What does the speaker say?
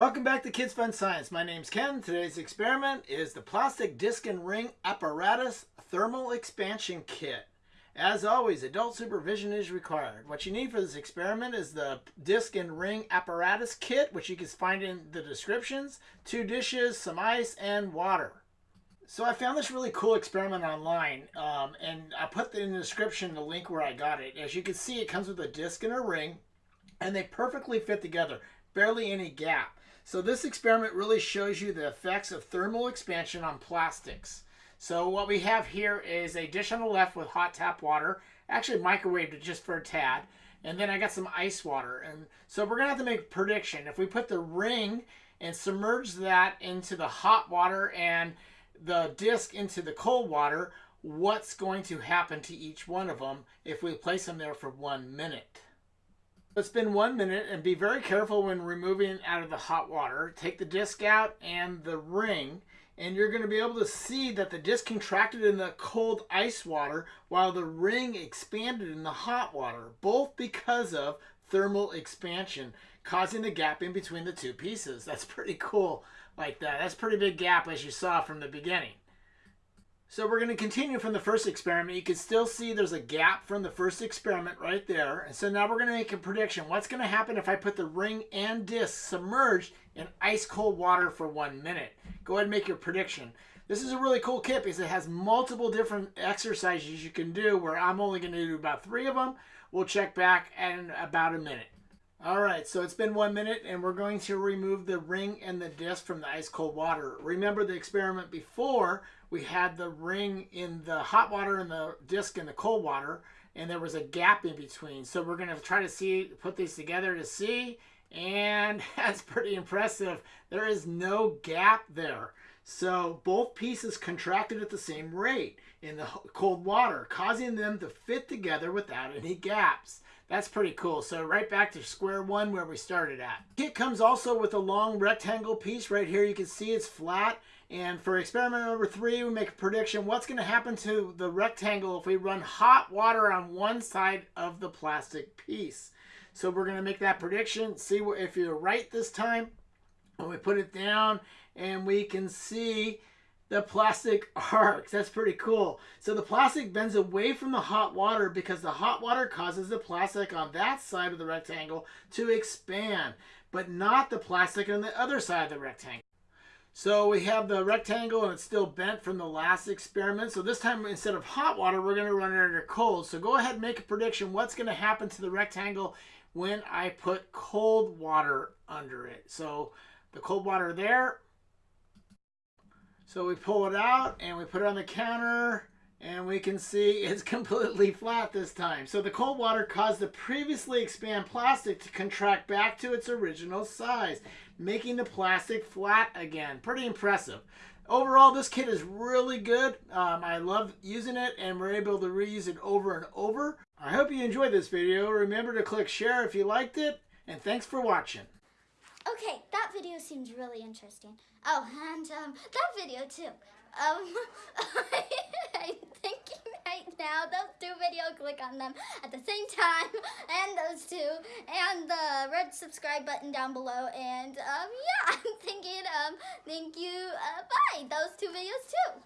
Welcome back to Kids Fun Science. My name's Ken. Today's experiment is the plastic disc and ring apparatus thermal expansion kit. As always, adult supervision is required. What you need for this experiment is the disc and ring apparatus kit, which you can find in the descriptions, two dishes, some ice, and water. So I found this really cool experiment online, um, and I put in the description the link where I got it. As you can see, it comes with a disc and a ring, and they perfectly fit together, barely any gap. So this experiment really shows you the effects of thermal expansion on plastics. So what we have here is a dish on the left with hot tap water, actually microwaved it just for a tad, and then I got some ice water. And so we're gonna have to make a prediction. If we put the ring and submerge that into the hot water and the disc into the cold water, what's going to happen to each one of them if we place them there for one minute. It's been one minute and be very careful when removing it out of the hot water. Take the disc out and the ring and you're going to be able to see that the disc contracted in the cold ice water while the ring expanded in the hot water, both because of thermal expansion, causing the gap in between the two pieces. That's pretty cool like that. That's pretty big gap as you saw from the beginning. So we're going to continue from the first experiment. You can still see there's a gap from the first experiment right there. And so now we're going to make a prediction. What's going to happen if I put the ring and disc submerged in ice cold water for one minute? Go ahead and make your prediction. This is a really cool kit because it has multiple different exercises you can do where I'm only going to do about three of them. We'll check back in about a minute. All right, so it's been one minute and we're going to remove the ring and the disc from the ice cold water. Remember the experiment before, we had the ring in the hot water and the disc in the cold water and there was a gap in between. So we're gonna try to see, put these together to see and that's pretty impressive. There is no gap there. So both pieces contracted at the same rate in the cold water, causing them to fit together without any gaps. That's pretty cool. So right back to square one where we started at. Kit comes also with a long rectangle piece right here. You can see it's flat. And for experiment number three, we make a prediction. What's going to happen to the rectangle if we run hot water on one side of the plastic piece? So we're going to make that prediction. See if you're right this time. When we put it down and we can see the plastic arcs. That's pretty cool. So the plastic bends away from the hot water because the hot water causes the plastic on that side of the rectangle to expand, but not the plastic on the other side of the rectangle. So we have the rectangle and it's still bent from the last experiment. So this time instead of hot water, we're going to run it under cold. So go ahead and make a prediction. What's going to happen to the rectangle when I put cold water under it? So the cold water there, so we pull it out and we put it on the counter and we can see it's completely flat this time. So the cold water caused the previously expanded plastic to contract back to its original size, making the plastic flat again. Pretty impressive. Overall, this kit is really good. Um, I love using it and we're able to reuse it over and over. I hope you enjoyed this video. Remember to click share if you liked it and thanks for watching. Okay, that video seems really interesting. Oh, and um, that video too. Um, I'm thinking right now, those two videos, click on them at the same time, and those two, and the red subscribe button down below, and um, yeah, I'm thinking, um, thank you, uh, bye, those two videos too.